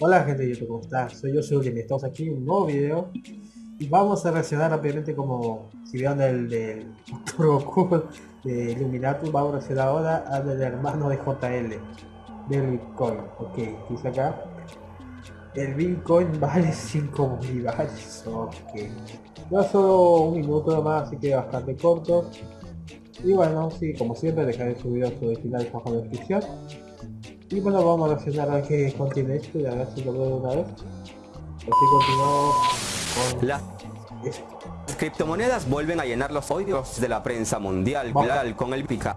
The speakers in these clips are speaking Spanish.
Hola gente de YouTube, ¿cómo están? Soy yo, soy y estamos aquí en un nuevo video. Y vamos a reaccionar rápidamente como si vieron el del Goku de Illuminati, vamos a reaccionar ahora al del hermano de JL del Bitcoin, ok, dice acá. El Bitcoin vale 5 bolívares, ok. Ya solo un minuto más, así que bastante corto. Y bueno, sí, como siempre dejaré su video su original bajo la descripción y bueno, vamos a reaccionar a que contiene esto y a ver si lo veo una vez. Así continuamos con las criptomonedas vuelven a llenar los oídos de la prensa mundial con el pica.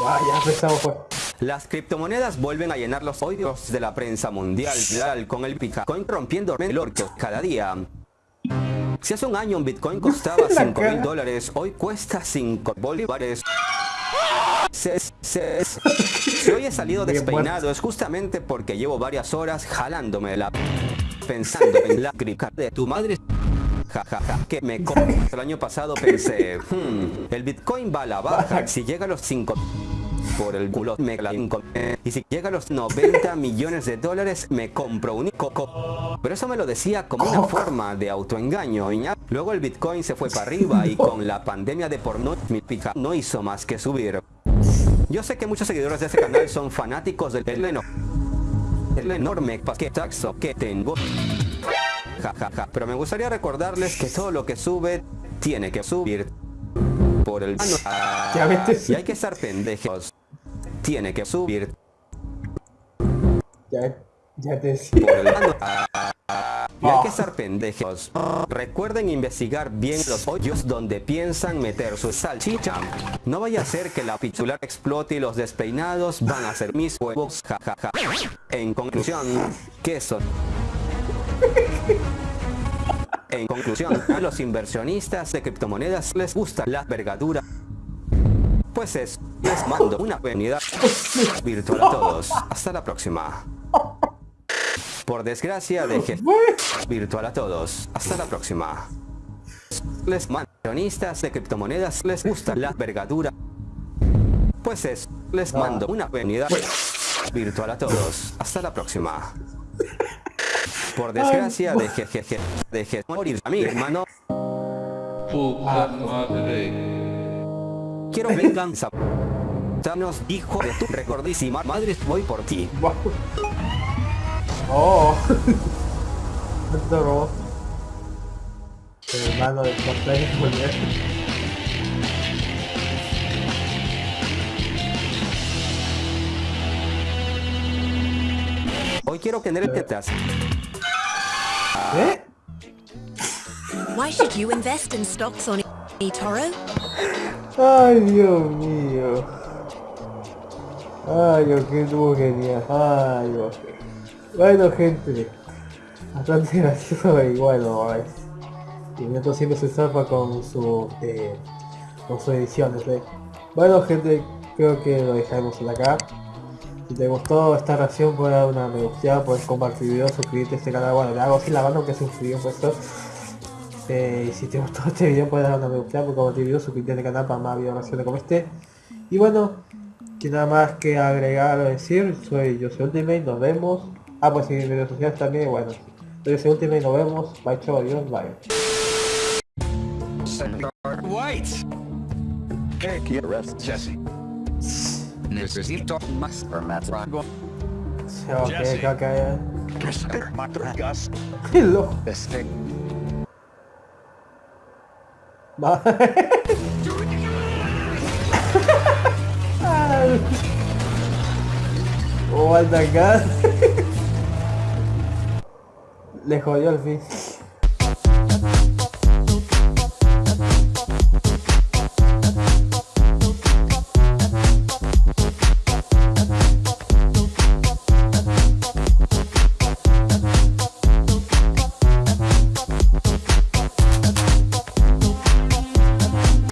ya empezamos pues. Las criptomonedas vuelven a llenar los oídos de la prensa mundial con el Bitcoin rompiendo el orco cada día. Si hace un año un Bitcoin costaba 5 mil dólares, hoy cuesta 5 bolívares. Si hoy he salido despeinado es justamente porque llevo varias horas jalándome la pensando en la crica de tu madre. Jajaja, que me El año pasado pensé, hmm, el Bitcoin va a la baja si llega a los 5 por el culo me la y si llega a los 90 millones de dólares me compro un coco pero eso me lo decía como una forma de autoengaño luego el bitcoin se fue para arriba y con la pandemia de porno mi pica no hizo más que subir. Yo sé que muchos seguidores de este canal son fanáticos del pleno. El enorme paquetazo que tengo. Ja, Pero me gustaría recordarles que todo lo que sube tiene que subir por el Y hay que estar pendejos. Tiene que subir. Ya, ya te decía. Y hay que ser pendejos. Recuerden investigar bien los hoyos donde piensan meter su salchicha. No vaya a ser que la pichular explote y los despeinados van a ser mis huevos. Jajaja. En conclusión, queso. En conclusión, a los inversionistas de criptomonedas les gusta la vergadura. Pues es, les mando una bienvenida virtual a todos. Hasta la próxima. Por desgracia, deje virtual a todos. Hasta la próxima. Les mandonistas de criptomonedas les gusta la vergadura. Pues es, les mando una avenida virtual a todos. Hasta la próxima. Por desgracia, deje, jeje, deje morir a mi hermano. Quiero venganza. Thanos, hijo de tu recordísima madre, voy por ti. Oh. Esto El hermano de bien. Hoy quiero tener el tetas. ¿Eh? Why should you invest in stocks on? Ay, Dios mío. Ay, Dios, qué tuvo genial. Ay, Dios. Bueno gente, bastante gracioso y bueno, y Neto siempre se zarpa con su eh, con sus ediciones. ¿eh? Bueno gente, creo que lo dejaremos acá. Si te gustó esta reacción puedes dar una me gusta, puedes compartir video, suscribirte a este canal, bueno le hago así la mano que video puesto. Eh, y si te gustó este video puedes dar una me gusta, puedes compartir video, suscribirte al canal para más videos como este. Y bueno, sin nada más que agregar o decir, soy yo soy Ultimate, nos vemos. Ah, pues en redes sociales también, bueno. Entonces, último y nos vemos. Bye, chao, adiós, bye. White. ¿Qué arrest Jesse? Necesito más formato. Ok, ok, ok. Gus. Oh my god. Le jodió al fin.